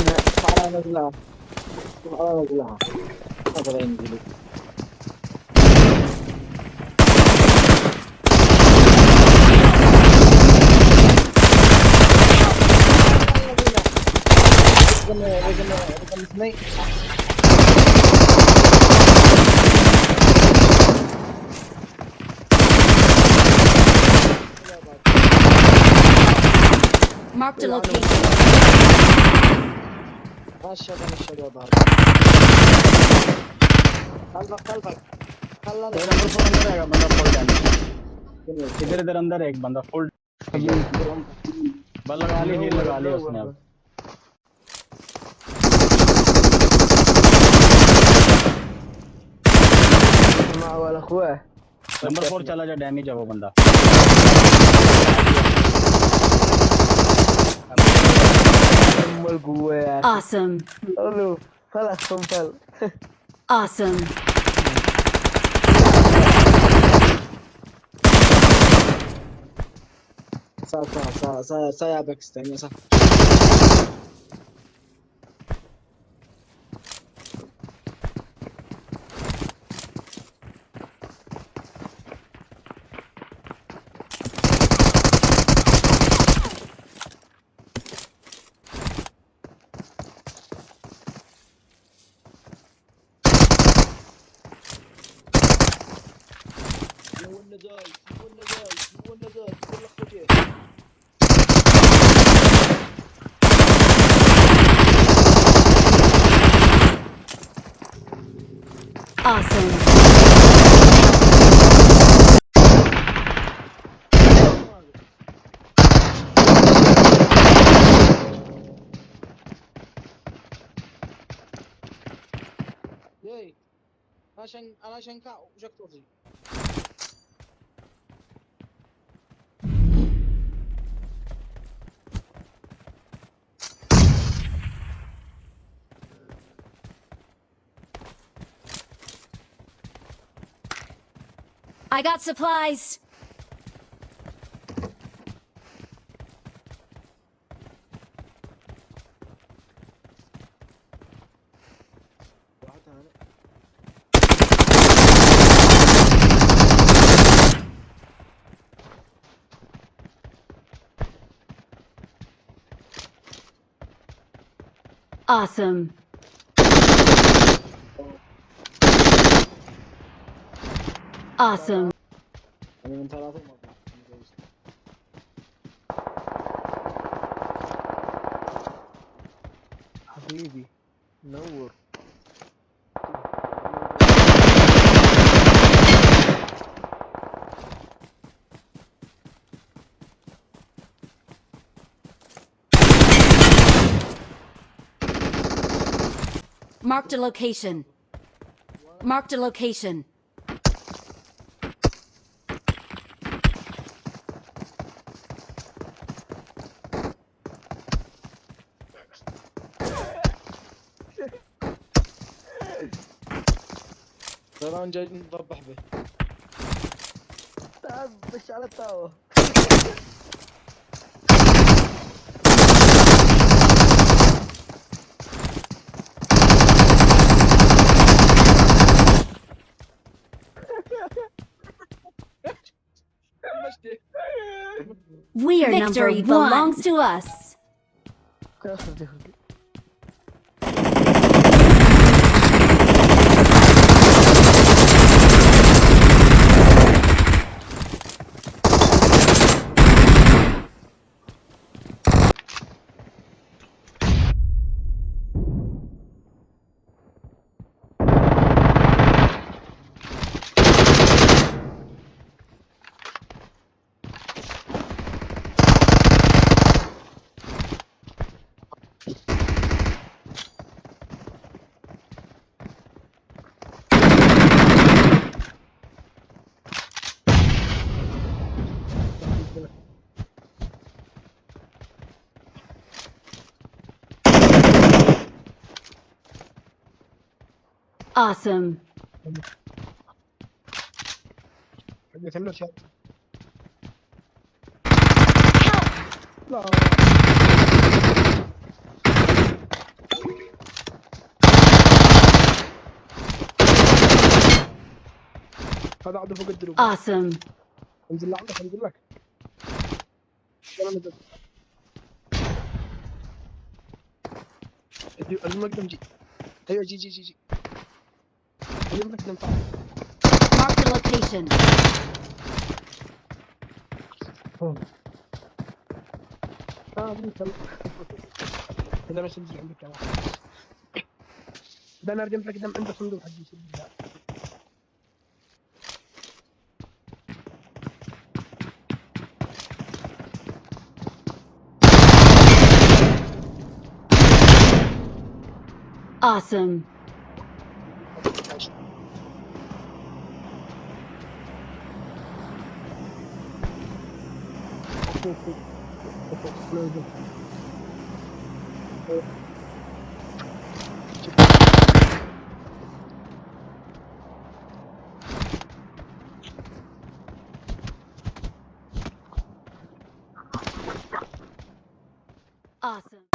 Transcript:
என்ன பாடாங்களா பாடாங்களா அப்புறம் எனக்கு snake. Mark the location. इधर इधर अंदर एक बंदा फुल बल लगा ली हील लगा ली उसने अब वाला हुआ है नंबर फोर चला जा डैमेज है वो बंदा Awesome. Olha, fala, compel. Awesome. Sağ sağ sağ sağ sağ yapmak istemiyorum sağ. يسيبونا جاي يسيبونا جاي Awesome. انا عشان انا عشان كا وجاك I got supplies. Awesome. Awesome. Ah, no work. Marked a location. Marked a location. طيران جاي نضبح به تعال على التاور We are Victory number one. belongs to us. Awesome. هذا عدو فوق الدروب awesome انزل لعندك انزل لك ايوه المقدم جي ايوه جي جي جي جي Mark the location. هنا مش تنزل عندك كمان ده انا ارجمت لك قدام عندك صندوق حجي سجل Awesome. Awesome.